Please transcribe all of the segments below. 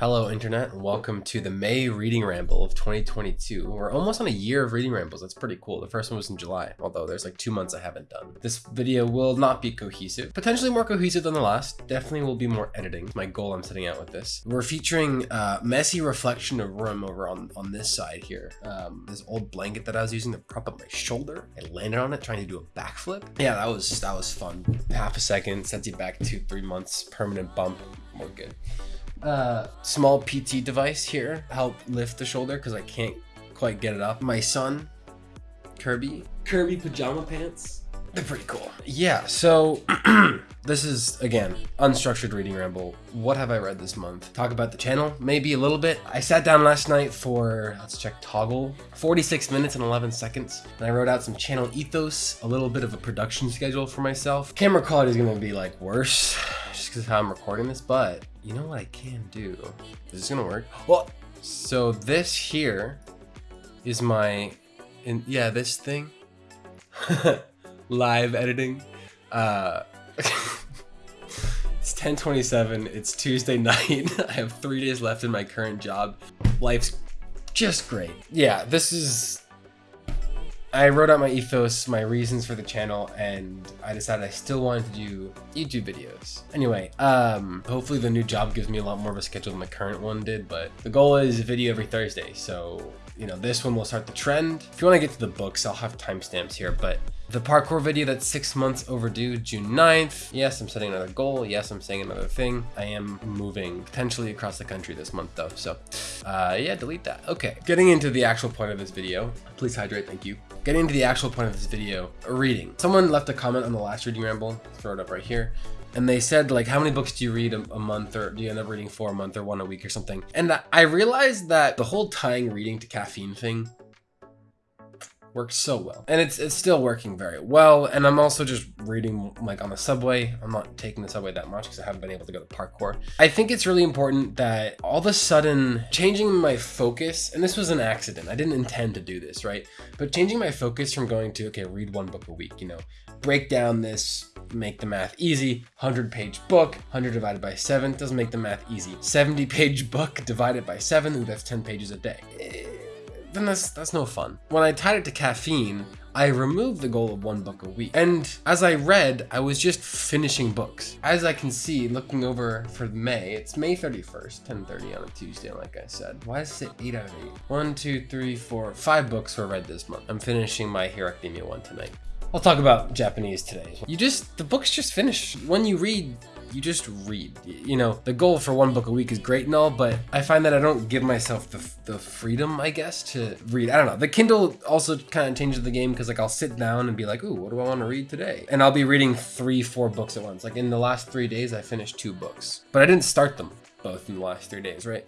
Hello, Internet, and welcome to the May Reading Ramble of 2022. We're almost on a year of reading rambles. That's pretty cool. The first one was in July, although there's like two months I haven't done. This video will not be cohesive, potentially more cohesive than the last. Definitely will be more editing. My goal I'm setting out with this. We're featuring uh, messy reflection of room over on, on this side here. Um, this old blanket that I was using to prop up my shoulder. I landed on it trying to do a backflip. Yeah, that was that was fun. Half a second sets you back two, three months, permanent bump. More good uh, small PT device here help lift the shoulder because I can't quite get it up. My son, Kirby, Kirby pajama pants. They're pretty cool. Yeah, so this is, again, unstructured reading ramble. What have I read this month? Talk about the channel, maybe a little bit. I sat down last night for, let's check Toggl, 46 minutes and 11 seconds. And I wrote out some channel ethos, a little bit of a production schedule for myself. Camera quality is gonna be like worse, because how I'm recording this, but you know what I can do? Is this gonna work? Well, so this here is my, in, yeah, this thing. live editing. Uh, it's 1027. It's Tuesday night. I have three days left in my current job. Life's just great. Yeah, this is. I wrote out my ethos, my reasons for the channel, and I decided I still wanted to do YouTube videos. Anyway, um, hopefully the new job gives me a lot more of a schedule than my current one did, but the goal is a video every Thursday, so, you know, this one will start the trend. If you want to get to the books, I'll have timestamps here, but the parkour video that's six months overdue, June 9th. Yes, I'm setting another goal. Yes, I'm saying another thing. I am moving potentially across the country this month though. So uh, yeah, delete that. Okay, getting into the actual point of this video. Please hydrate, thank you. Getting into the actual point of this video, reading. Someone left a comment on the last reading ramble, throw it up right here and they said like how many books do you read a, a, month or do you end up reading four a month or one a week or something and i realized that the whole tying reading to caffeine thing works so well. And it's it's still working very well and i'm also just reading like on the subway. I'm not taking the subway that much because i haven't been able to go to parkour. I think it's really important that all of a sudden changing my focus and this was an accident. I didn't intend to do this right? But changing my focus from going to okay read one book a week you know break down this make the math easy 100 page book 100 divided by 7 doesn't make the math easy. 70 page book divided by 7 ooh, that's 10 pages a day then that's that's no fun. When I tied it to caffeine, I removed the goal of one book a week. And as I read, I was just finishing books. As I can see, looking over for May, it's May 31st, 10.30 on a Tuesday, like I said. Why is it 8 out of 8? One, two, three, four, five books were read this month. I'm finishing my Hero Academia one tonight. I'll talk about Japanese today. You just, the books just finish. When you read, you just read. You know, the goal for one book a week is great and all, but I find that I don't give myself the, the freedom, I guess, to read. I don't know. The Kindle also kind of changes the game because like I'll sit down and be like, ooh, what do I want to read today? And I'll be reading three, four books at once. Like in the last three days, I finished two books, but I didn't start them both in the last three days, right?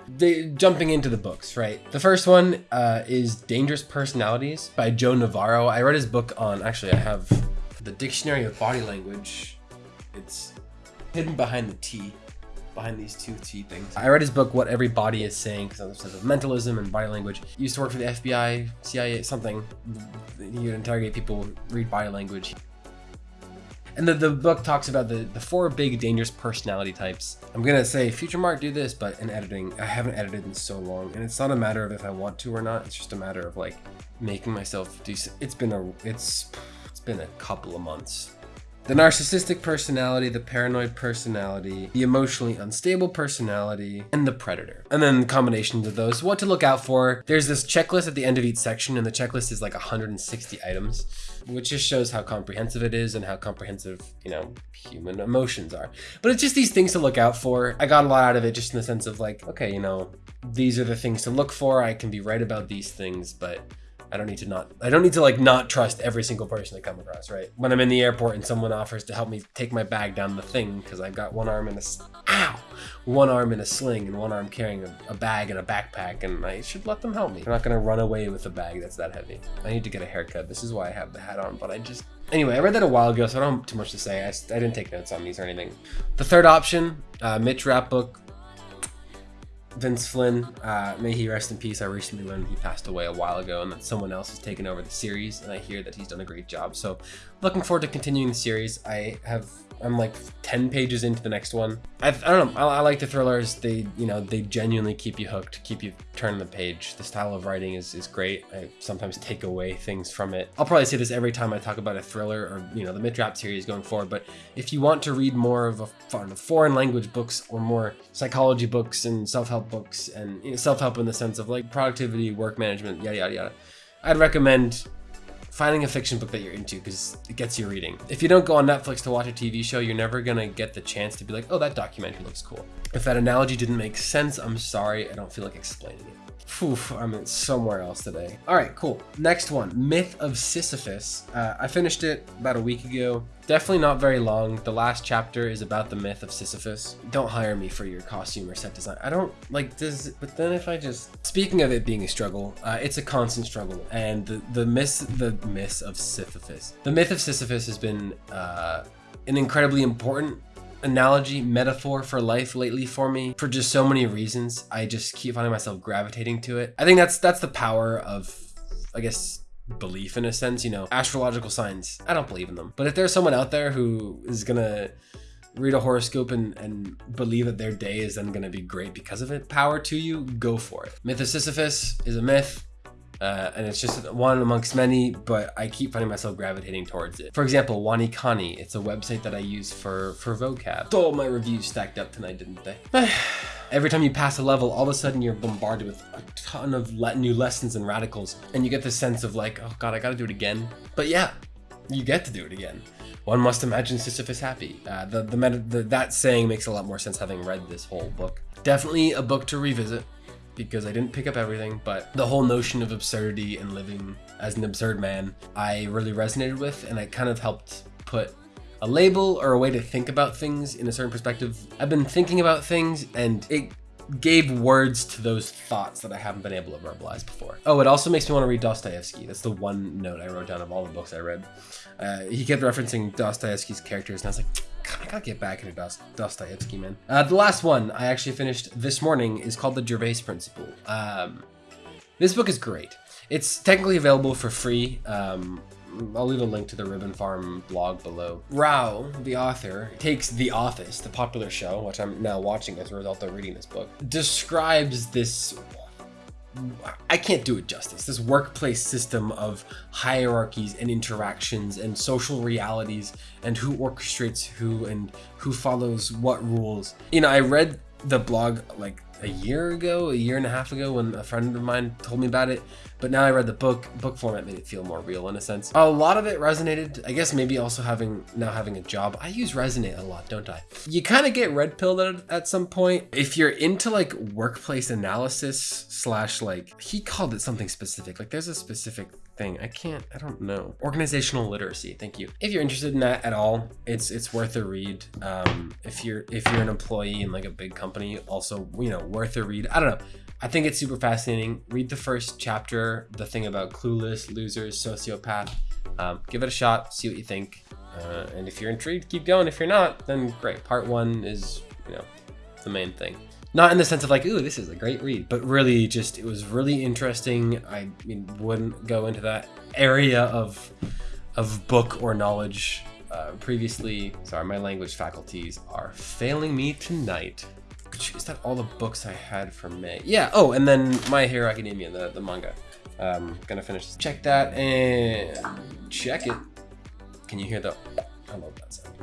Jumping into the books, right? The first one uh, is Dangerous Personalities by Joe Navarro. I read his book on, actually I have the Dictionary of Body Language. It's hidden behind the T, behind these two T things. I read his book, What Every Body Is Saying, because it says of mentalism and body language. He used to work for the FBI, CIA, something. He would interrogate people, read body language. And the, the book talks about the, the four big dangerous personality types. I'm gonna say, future Mark, do this, but in editing, I haven't edited in so long. And it's not a matter of if I want to or not, it's just a matter of like making myself do, it's been a, it's, it's been a couple of months the narcissistic personality, the paranoid personality, the emotionally unstable personality, and the predator. And then combinations of those, what to look out for. There's this checklist at the end of each section, and the checklist is like 160 items, which just shows how comprehensive it is and how comprehensive, you know, human emotions are. But it's just these things to look out for. I got a lot out of it just in the sense of like, okay, you know, these are the things to look for. I can be right about these things, but I don't need to not, I don't need to like not trust every single person I come across, right? When I'm in the airport and someone offers to help me take my bag down the thing because I've got one arm in a, ow, one arm in a sling and one arm carrying a, a bag and a backpack and I should let them help me. I'm not gonna run away with a bag that's that heavy. I need to get a haircut. This is why I have the hat on, but I just, Anyway, I read that a while ago, so I don't have too much to say. I, I didn't take notes on these or anything. The third option, uh, Mitch Rapp book, Vince Flynn, uh, may he rest in peace. I recently learned he passed away a while ago and that someone else has taken over the series, and I hear that he's done a great job. So, looking forward to continuing the series. I have I'm like 10 pages into the next one. I, I don't know. I, I, like the thrillers. They, you know, they genuinely keep you hooked, keep you turning the page. The style of writing is, is great. I sometimes take away things from it. I'll probably say this every time I talk about a thriller or, you know, the Mitch Rapp series going forward. But if you want to read more of a foreign language books or more psychology books and self-help books and you know, self-help in the sense of like productivity, work management, yada, yada, yada, I'd recommend finding a fiction book that you're into because it gets you reading. If you don't go on Netflix to watch a TV show, you're never gonna get the chance to be like, oh, that documentary looks cool. If that analogy didn't make sense, I'm sorry, I don't feel like explaining it. Phew, I'm in somewhere else today. All right, cool. Next one, Myth of Sisyphus. Uh, I finished it about a week ago. Definitely not very long. The last chapter is about the myth of Sisyphus. Don't hire me for your costume or set design. I don't like this, but then if I just... Speaking of it being a struggle, uh, it's a constant struggle. And the, the myth, the myth of Sisyphus. The myth of Sisyphus has been uh, an incredibly important analogy, metaphor for life lately for me for just so many reasons. I just keep finding myself gravitating to it. I think that's that's the power of, I guess, belief in a sense. You know, astrological signs. I don't believe in them, but if there's someone out there who is gonna read a horoscope and, and believe that their day is then going to be great because of it, power to you, go for it. Myth of Sisyphus is a myth. Uh, and it's just one amongst many, but I keep finding myself gravitating towards it. For example, WaniKani, it's a website that I use for, for vocab. Oh, my reviews stacked up tonight, didn't they? Every time you pass a level, all of a sudden you're bombarded with a ton of le new lessons and radicals, and you get this sense of like, oh god, I gotta do it again. But yeah, you get to do it again. One must imagine Sisyphus happy. Uh, the, the, the, that saying makes a lot more sense having read this whole book. Definitely a book to revisit because I didn't pick up everything, but the whole notion of absurdity and living as an absurd man, I really resonated with, and it kind of helped put a label or a way to think about things in a certain perspective. I've been thinking about things and it gave words to those thoughts that I haven't been able to verbalize before. Oh, it also makes me want to read Dostoevsky. That's the one note I wrote down of all the books I read. Uh, he kept referencing Dostoevsky's characters, and I was like, I gotta get back into Dost Dostoevsky, man. Uh, the last one I actually finished this morning is called The Gervais Principle. Um, this book is great. It's technically available for free. Um, I'll leave a link to the Ribbon Farm blog below. Rao, the author, takes The Office, the popular show, which I'm now watching as a result of reading this book, describes this I can't do it justice. This workplace system of hierarchies and interactions and social realities and who orchestrates who and who follows what rules. You know, I read the blog like a year ago, a year and a half ago when a friend of mine told me about it. But now I read the book, book format made it feel more real in a sense. A lot of it resonated. I guess maybe also having now having a job. I use Resonate a lot, don't I? You kind of get red pilled at, at some point. If you're into like workplace analysis slash like, he called it something specific. Like there's a specific thing. I can't, I don't know. Organizational literacy. Thank you. If you're interested in that at all, it's it's worth a read. Um, if you're if you're an employee in like a big company, also you know worth a read. I don't know. I think it's super fascinating. Read the first chapter, the thing about clueless, losers, sociopath. Um, give it a shot, see what you think. Uh, and if you're intrigued, keep going. If you're not, then great. Part one is, you know, the main thing. Not in the sense of like, ooh, this is a great read, but really just, it was really interesting. I mean, wouldn't go into that area of, of book or knowledge uh, previously. Sorry, my language faculties are failing me tonight. Is that all the books I had for May? Yeah, oh, and then My Hero Academia, the, the manga. Um, gonna finish. Check that and check it. Can you hear the, I love that sound.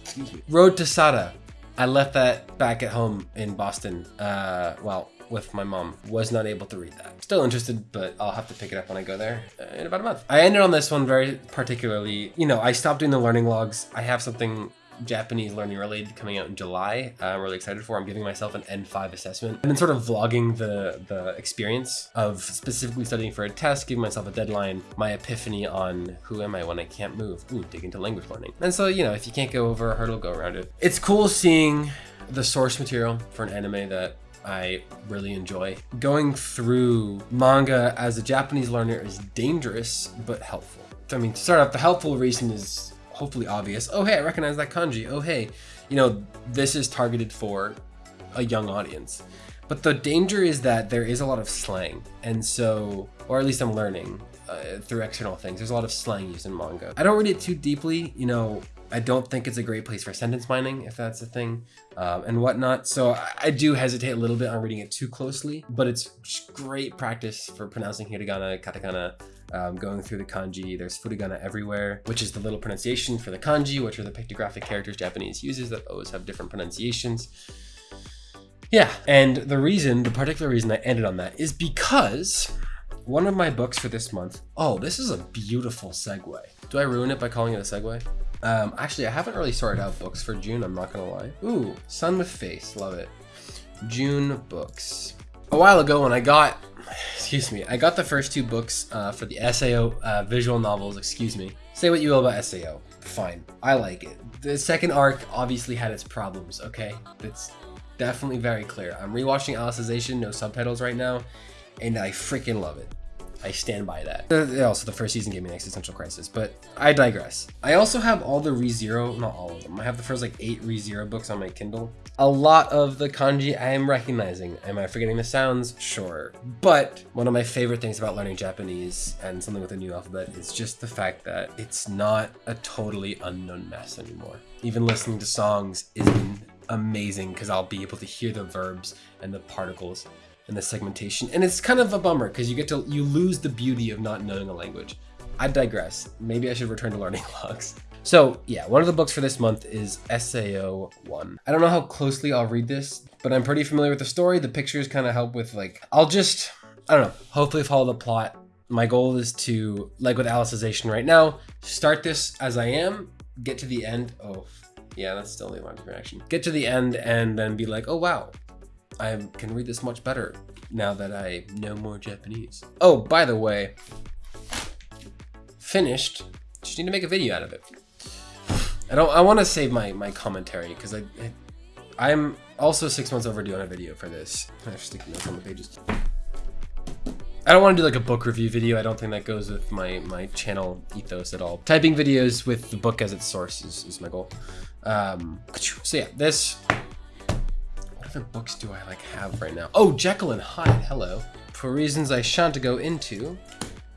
Excuse me. Road to Sada. I left that back at home in Boston. Uh, well, with my mom. Was not able to read that. Still interested, but I'll have to pick it up when I go there uh, in about a month. I ended on this one very particularly. You know, I stopped doing the learning logs. I have something Japanese learning related coming out in July. Uh, I'm really excited for. I'm giving myself an N5 assessment. I've been sort of vlogging the, the experience of specifically studying for a test, giving myself a deadline, my epiphany on who am I when I can't move. Ooh, dig into language learning. And so, you know, if you can't go over a hurdle, go around it. It's cool seeing the source material for an anime that I really enjoy. Going through manga as a Japanese learner is dangerous, but helpful. I mean, to start off, the helpful reason is hopefully obvious. Oh, hey, I recognize that kanji. Oh, hey, you know, this is targeted for a young audience. But the danger is that there is a lot of slang. And so, or at least I'm learning uh, through external things, there's a lot of slang used in manga. I don't read it too deeply, you know, I don't think it's a great place for sentence mining, if that's a thing, um, and whatnot. So I, I, do hesitate a little bit on reading it too closely, but it's great practice for pronouncing hiragana, katakana, um, going through the kanji. There's furigana everywhere, which is the little pronunciation for the kanji, which are the pictographic characters Japanese uses that always have different pronunciations. Yeah, and the reason, the particular reason I ended on that is because one of my books for this month, oh, this is a beautiful segue. Do I ruin it by calling it a segue? Um, actually, I haven't really sorted out books for June, I'm not gonna lie. Ooh, Sun with Face, love it. June books. A while ago when I got, excuse me, I got the first two books uh, for the SAO uh, visual novels, excuse me. Say what you will about SAO, fine, I like it. The second arc obviously had its problems, okay? That's definitely very clear. I'm rewatching Alicization, no subtitles right now, and I freaking love it. I stand by that. Uh, also, the first season gave me an existential crisis, but I digress. I also have all the ReZero, not all of them. I have the first like eight ReZero books on my Kindle. A lot of the kanji I am recognizing. Am I forgetting the sounds? Sure. But one of my favorite things about learning Japanese and something with a new alphabet is just the fact that it's not a totally unknown mess anymore. Even listening to songs is amazing because I'll be able to hear the verbs and the particles and the segmentation. And it's kind of a bummer because you get to you lose the beauty of not knowing a language. I digress. Maybe I should return to learning logs. So yeah, one of the books for this month is SAO 1. I don't know how closely I'll read this, but I'm pretty familiar with the story. The pictures kind of help with like, I'll just, I don't know, hopefully follow the plot. My goal is to, like with Alicization right now, start this as I am, get to the end. Oh, yeah, that's still the alarm reaction. Get to the end and then be like, oh wow, I can read this much better now that I know more Japanese. Oh, by the way, finished. Just need to make a video out of it. I don't. I want to save my my commentary because I, I I'm also six months overdue on a video for this. I have sticky notes on the pages. I don't want to do like a book review video. I don't think that goes with my my channel ethos at all. Typing videos with the book as its source is, is my goal. Um, so yeah, this other books do I like have right now? Oh, Jekyll and Hyde, hello. For reasons I shan't go into,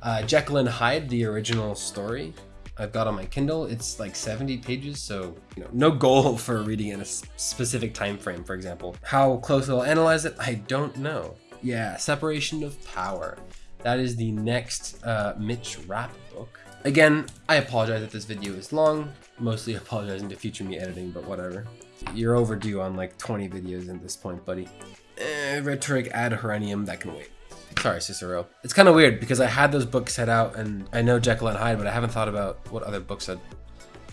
uh, Jekyll and Hyde, the original story, I've got on my Kindle. It's like 70 pages, so you know, no goal for reading in a specific time frame, for example. How close I'll analyze it, I don't know. Yeah, Separation of Power. That is the next uh, Mitch Rapp book. Again, I apologize if this video is long, mostly apologizing to future me editing, but whatever. You're overdue on like 20 videos at this point, buddy. Eh, rhetoric ad Herennium, that can wait. Sorry, Cicero. It's kind of weird because I had those books set out and I know Jekyll and Hyde, but I haven't thought about what other books I'd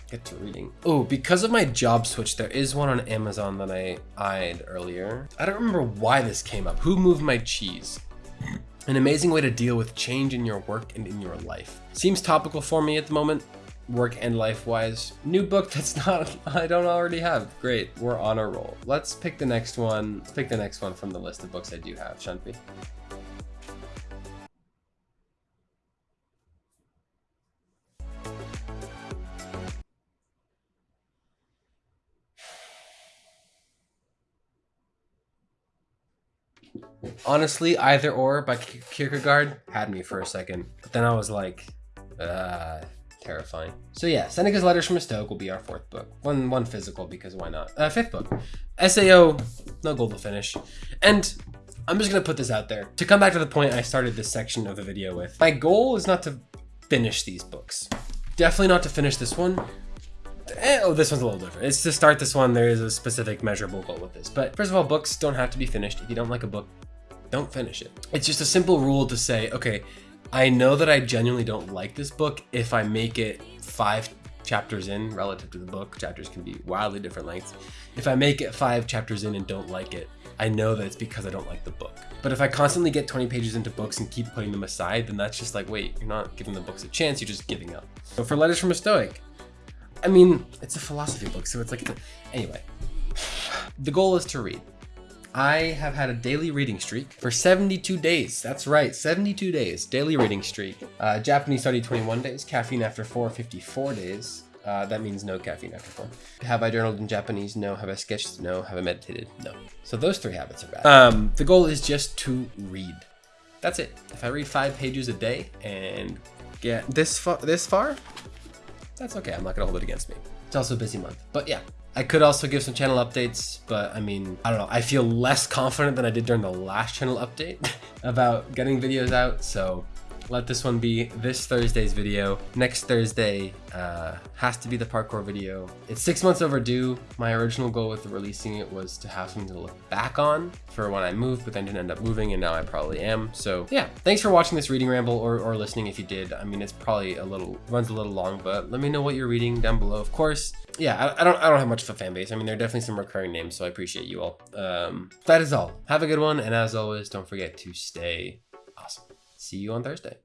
get to reading. Oh, because of my job switch, there is one on Amazon that I eyed earlier. I don't remember why this came up. Who moved my cheese? An amazing way to deal with change in your work and in your life. Seems topical for me at the moment, work and life wise. New book that's not, I don't already have. Great, we're on a roll. Let's pick the next one. Let's pick the next one from the list of books I do have, Shanti. Honestly, either or by Kierkegaard had me for a second, but then I was like, uh, terrifying. So yeah, Seneca's Letters from a Stoic will be our fourth book. One one physical because why not? Uh, fifth book, SAO, no goal to finish. And I'm just gonna put this out there. To come back to the point I started this section of the video with, my goal is not to finish these books. Definitely not to finish this one. Eh, oh, this one's a little different. It's to start this one, there is a specific measurable goal with this. But first of all, books don't have to be finished. If you don't like a book, don't finish it. It's just a simple rule to say, okay, I know that I genuinely don't like this book if I make it five chapters in relative to the book. Chapters can be wildly different lengths. If I make it five chapters in and don't like it, I know that it's because I don't like the book. But if I constantly get 20 pages into books and keep putting them aside, then that's just like, wait, you're not giving the books a chance, you're just giving up. So for Letters from a Stoic, I mean, it's a philosophy book, so it's like, anyway. The goal is to read. I have had a daily reading streak for 72 days. That's right, 72 days, daily reading streak. Uh, Japanese study 21 days, caffeine after 4, 54 days. Uh, that means no caffeine after four. Have I journaled in Japanese? No. Have I sketched? No. Have I meditated? No. So those three habits are bad. Um, the goal is just to read. That's it. If I read five pages a day and get this far, this far, that's okay. I'm not gonna hold it against me. It's also a busy month, but yeah. I could also give some channel updates, but I mean, I don't know. I feel less confident than I did during the last channel update about getting videos out. So let this one be this Thursday's video. Next Thursday uh, has to be the parkour video. It's six months overdue. My original goal with releasing it was to have something to look back on for when I moved, but then didn't end up moving and now I probably am. So yeah, thanks for watching this reading ramble or, or listening if you did. I mean, it's probably a little, runs a little long, but let me know what you're reading down below. Of course, yeah, I, I, don't I don't have much of a fan base. I mean, there are definitely some recurring names, so I appreciate you all. Um, that is all. Have a good one, and as always, don't forget to stay. See you on Thursday.